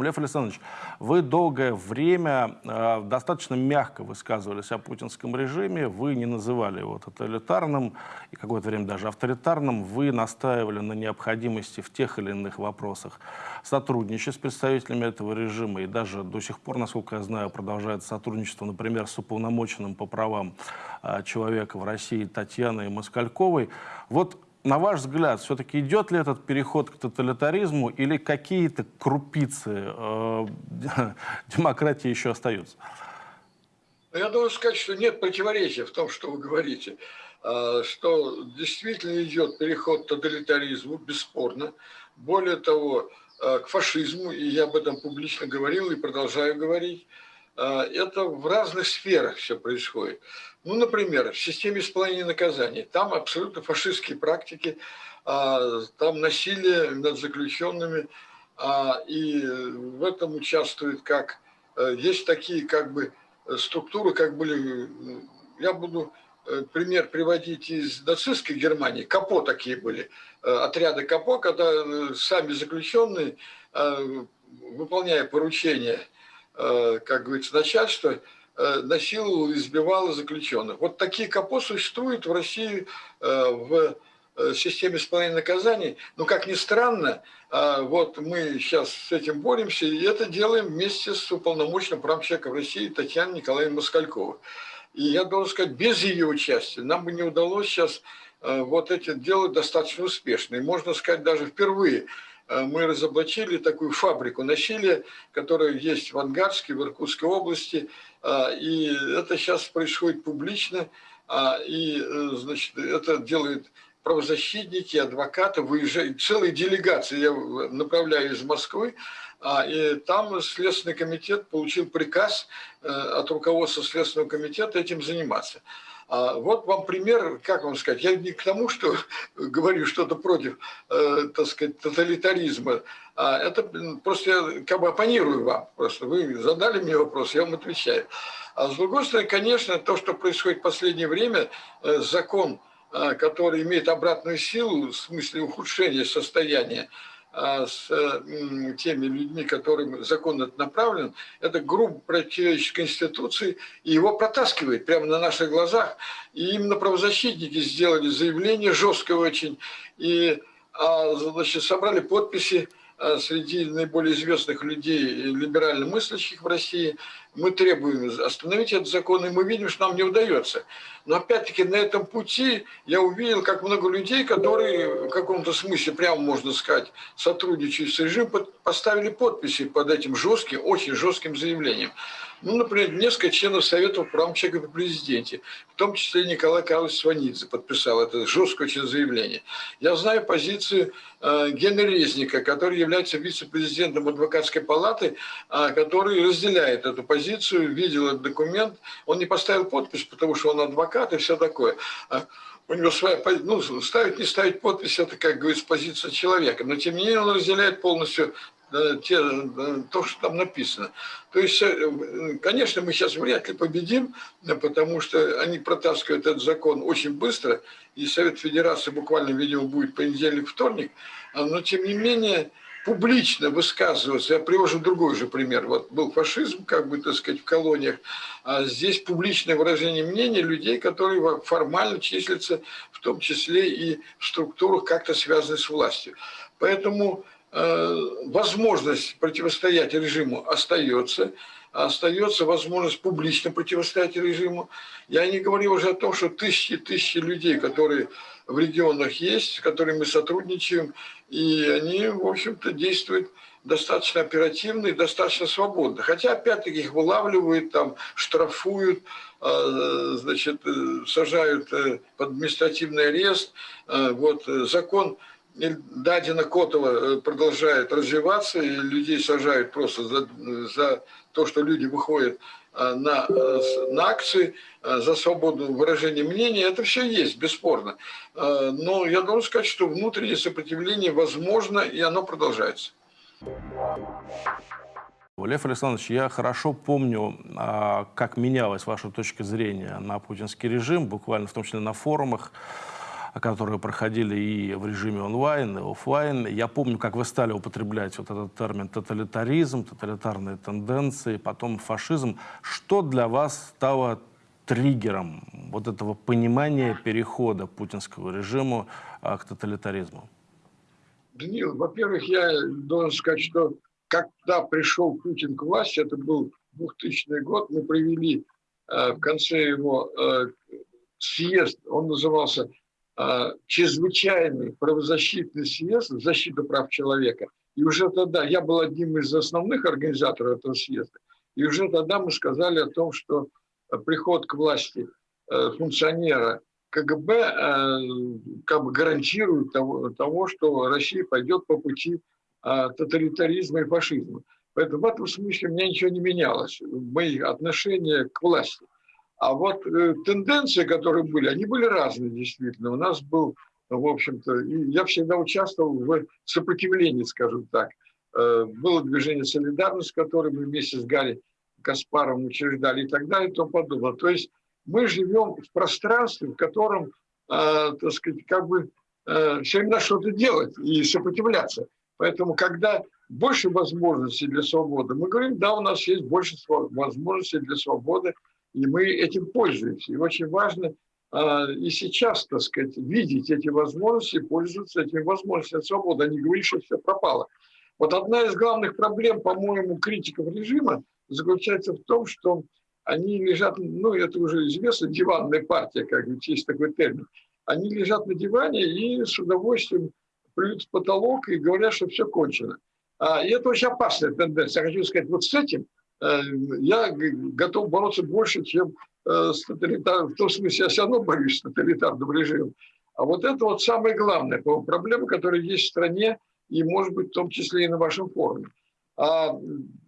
Лев Александрович, вы долгое время э, достаточно мягко высказывались о путинском режиме, вы не называли его тоталитарным и какое-то время даже авторитарным, вы настаивали на необходимости в тех или иных вопросах сотрудничать с представителями этого режима и даже до сих пор, насколько я знаю, продолжает сотрудничество, например, с уполномоченным по правам э, человека в России Татьяной Москальковой. Вот на ваш взгляд, все-таки идет ли этот переход к тоталитаризму или какие-то крупицы э, демократии еще остаются? Я должен сказать, что нет противоречия в том, что вы говорите, а, что действительно идет переход к тоталитаризму, бесспорно. Более того, а, к фашизму, и я об этом публично говорил и продолжаю говорить, это в разных сферах все происходит. Ну, например, в системе исполнения наказаний. Там абсолютно фашистские практики, а, там насилие над заключенными, а, и в этом участвует как... Э, есть такие как бы структуры, как были... Я буду э, пример приводить из нацистской Германии. КАПО такие были, э, отряды КАПО, когда сами заключенные, выполняя поручения, как говорится, начальства, Э, насиловал и избивал заключенных. Вот такие КАПО существуют в России э, в э, системе исполнения наказаний. Но, как ни странно, вот мы сейчас с этим боремся, и это делаем вместе с уполномоченным правом человека в России Татьяной Николаевной Москальковой. И я должен сказать, без ее участия нам бы не удалось сейчас вот это делать достаточно успешно. И можно сказать, даже впервые мы разоблачили такую фабрику насилия, которая есть в Ангарске, в Иркутской области, а, и это сейчас происходит публично, а, и э, значит, это делают правозащитники, адвокаты, выезжают, целые делегации. Я направляю из Москвы, и там Следственный комитет получил приказ э, от руководства Следственного комитета этим заниматься. Вот вам пример, как вам сказать, я не к тому, что говорю что-то против, э, так сказать, тоталитаризма, а это просто я как бы оппонирую вам, просто вы задали мне вопрос, я вам отвечаю. А с другой стороны, конечно, то, что происходит в последнее время, э, закон, э, который имеет обратную силу в смысле ухудшения состояния, а, с теми людьми, которым закон этот направлен, это грубо противоречит Конституции, и его протаскивает прямо на наших глазах. И именно правозащитники сделали заявление жесткое очень, и а, значит, собрали подписи а, среди наиболее известных людей, либерально мыслящих в России, мы требуем остановить этот закон, и мы видим, что нам не удается. Но опять-таки на этом пути я увидел, как много людей, которые в каком-то смысле, прямо можно сказать, сотрудничают с режимом, поставили подписи под этим жестким, очень жестким заявлением. Ну, например, несколько членов Совета прав человека при президенте, в том числе Николай Карлович Сванидзе подписал это жесткое очень заявление. Я знаю позицию э, Генри Резника, который является вице-президентом адвокатской палаты, э, который разделяет эту позицию, видел этот документ. Он не поставил подпись, потому что он адвокат и все такое а у него своя ну, ставить, не ставить подпись, это, как говорится, позиция человека. Но, тем не менее, он разделяет полностью те, то, что там написано. То есть, э, конечно, мы сейчас вряд ли победим, потому что они протаскивают этот закон очень быстро, и Совет Федерации буквально, видимо, будет понедельник-вторник, а, но, тем не менее, публично высказываться, я привожу другой же пример, вот был фашизм, как бы, так сказать, в колониях, а здесь публичное выражение мнения людей, которые формально числятся, в том числе и в структурах, как-то связанных с властью. Поэтому Э, возможность противостоять режиму остается, остается возможность публично противостоять режиму. Я не говорю уже о том, что тысячи тысячи людей, которые в регионах есть, с которыми мы сотрудничаем, и они, в общем-то, действуют достаточно оперативно и достаточно свободно. Хотя, опять-таки, их вылавливают, там, штрафуют, э, значит, э, сажают под административный арест. Вот закон Дадина Котова э, продолжает развиваться, и людей сажают просто за, за то, что люди выходят э, на, э, на акции за свободное выражение мнения, это все есть, бесспорно. Но я должен сказать, что внутреннее сопротивление возможно, и оно продолжается. Лев Александрович, я хорошо помню, а, как менялась ваша точка зрения на путинский режим, буквально в том числе на форумах. Которые проходили и в режиме онлайн, и офлайн. Я помню, как вы стали употреблять вот этот термин тоталитаризм, тоталитарные тенденции, потом фашизм. Что для вас стало триггером вот этого понимания перехода путинского режима а, к тоталитаризму? Данил, во-первых, я должен сказать, что когда пришел Путин к власти, это был 2000 год, мы провели э, в конце его э, съезд, он назывался э, «Чрезвычайный правозащитный съезд в защиту прав человека». И уже тогда, я был одним из основных организаторов этого съезда, и уже тогда мы сказали о том, что приход к власти э, функционера КГБ э, как бы гарантирует того, того, что Россия пойдет по пути э, тоталитаризма и фашизма. Поэтому в этом смысле у меня ничего не менялось, мои отношения к власти. А вот тенденции, которые были, они были разные действительно. У нас был, в общем-то, я всегда участвовал в сопротивлении, скажем так. Было движение «Солидарность», которое мы вместе с Гарри Каспаром учреждали и так далее и тому подобное. То есть мы живем в пространстве, в котором, э, так сказать, как бы э, все время что-то делать и сопротивляться. Поэтому, когда больше возможностей для свободы, мы говорим, да, у нас есть больше возможностей для свободы, и мы этим пользуемся. И очень важно э, и сейчас, так сказать, видеть эти возможности, пользоваться этими возможностями свободы, а не говорить, что все пропало. Вот одна из главных проблем, по-моему, критиков режима заключается в том, что они лежат, ну, это уже известно, диванная партия, как бы есть такой термин. Они лежат на диване и с удовольствием плюют в потолок и говорят, что все кончено. А, и это очень опасная тенденция. Я хочу сказать, вот с этим я готов бороться больше, чем э, с тоталитарным, в том смысле, я все равно борюсь с тоталитарным режимом. А вот это вот самая главная проблема, которая есть в стране, и, может быть, в том числе и на вашем форуме а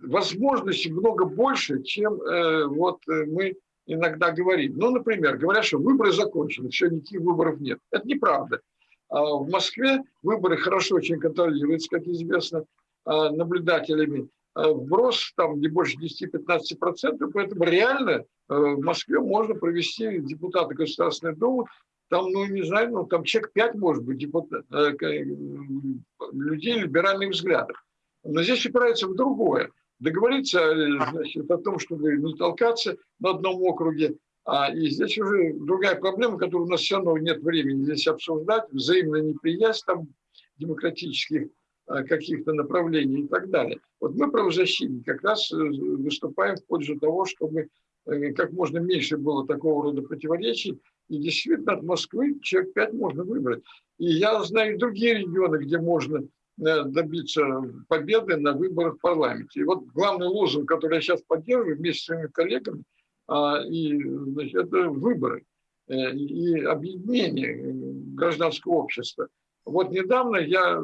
возможностей много больше, чем э, вот э, мы иногда говорим. Ну, например, говорят, что выборы закончены, все, никаких выборов нет. Это неправда. А в Москве выборы хорошо очень контролируются, как известно, наблюдателями. А вброс там не больше 10-15%, поэтому реально э, в Москве можно провести депутата Государственной Думы, там, ну, не знаю, ну, там человек 5, может быть, депутат, людей либеральных взглядов. Но здесь упирается в другое. Договориться значит, о том, чтобы не толкаться на одном округе. А, и здесь уже другая проблема, которую у нас все равно нет времени здесь обсуждать. Взаимная неприязнь там, демократических каких-то направлений и так далее. Вот мы, правозащитники, как раз э, выступаем в пользу того, чтобы э, как можно меньше было такого рода противоречий. И действительно от Москвы человек пять можно выбрать. И я знаю другие регионы, где можно Э, добиться победы на выборах в парламенте. И вот главный лозунг, который я сейчас поддерживаю вместе с своими коллегами, а, и, значит, это выборы э, и объединение гражданского общества. Вот недавно я,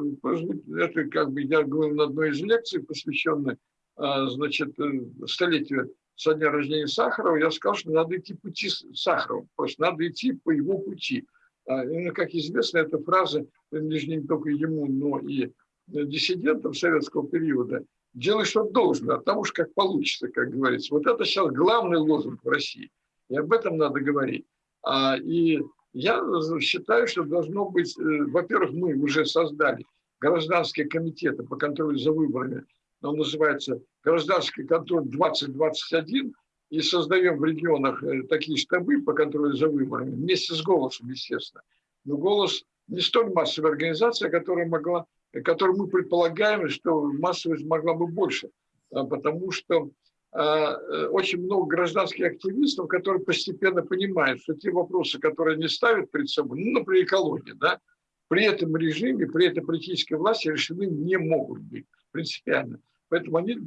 это как бы я говорил на одной из лекций, посвященной а, значит, э, столетию со дня рождения Сахарова, я сказал, что надо идти пути Сахарова, просто надо идти по его пути. А, и, как известно, эта фраза принадлежит не только ему, но и диссидентам советского периода, делай, что должно, а там уж как получится, как говорится. Вот это сейчас главный лозунг в России. И об этом надо говорить. А, и я считаю, что должно быть, э, во-первых, мы уже создали гражданские комитеты по контролю за выборами, он называется гражданский контроль 2021, и создаем в регионах э, такие штабы по контролю за выборами, вместе с «Голосом», естественно. Но «Голос» не столь массовая организация, которая могла которую мы предполагаем, что массовость могла бы больше, а, потому что э, очень много гражданских активистов, которые постепенно понимают, что те вопросы, которые они ставят перед собой, ну, например, экология, да, при этом режиме, при этой политической власти решены не могут быть принципиально. Поэтому они,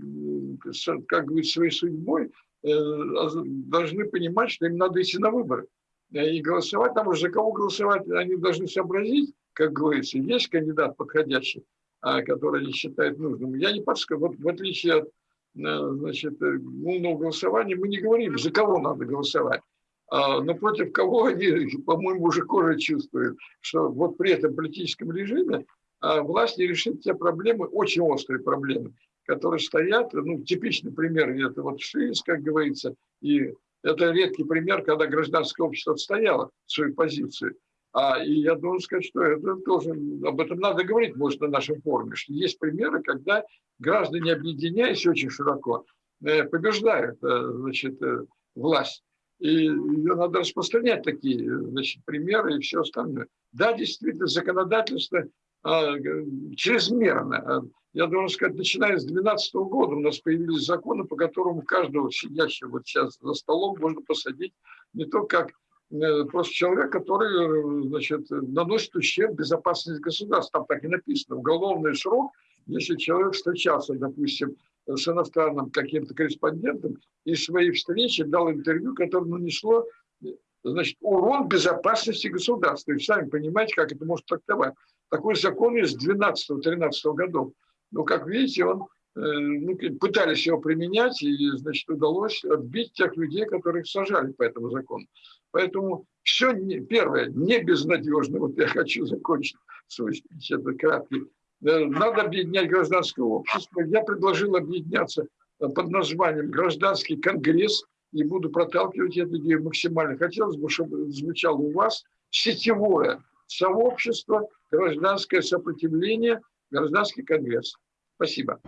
как говорится, своей судьбой э, должны понимать, что им надо идти на выборы и голосовать. Там уже за кого голосовать, они должны сообразить, как говорится, есть кандидат подходящий, а, который они считают нужным. Я не подскажу, вот в отличие от э, значит, умного голосования, мы не говорим, за кого надо голосовать. А, но против кого они, по-моему, уже кожа чувствуют, что вот при этом политическом режиме а, власть не решит те проблемы, очень острые проблемы, которые стоят. Ну, типичный пример – это вот ШИС, как говорится, и это редкий пример, когда гражданское общество отстояло свою позицию. А, и я должен сказать, что это тоже, об этом надо говорить, может, на нашем форуме, что есть примеры, когда граждане, объединяясь очень широко, э, побеждают э, значит, э, власть. И ее надо распространять такие значит, примеры и все остальное. Да, действительно, законодательство а, чрезмерно. Я должен сказать, начиная с 2012 года у нас появились законы, по которым каждого сидящего вот сейчас за столом можно посадить не то как просто человек, который значит, наносит ущерб безопасности государства. Там так и написано. Уголовный срок, если человек встречался, допустим, с иностранным каким-то корреспондентом и своей встречи дал интервью, которое нанесло значит, урон безопасности государства. И сами понимаете, как это может трактовать. Такой закон из 12-13 годов. Но, как видите, он Э, ну, пытались его применять, и, значит, удалось отбить тех людей, которых сажали по этому закону. Поэтому все, не, первое, не безнадежно, вот я хочу закончить свой это краткий. Э, надо объединять гражданское общество. Я предложил объединяться под названием «Гражданский конгресс», и буду проталкивать эту идею максимально. Хотелось бы, чтобы звучало у вас сетевое сообщество, гражданское сопротивление, гражданский конгресс. Спасибо.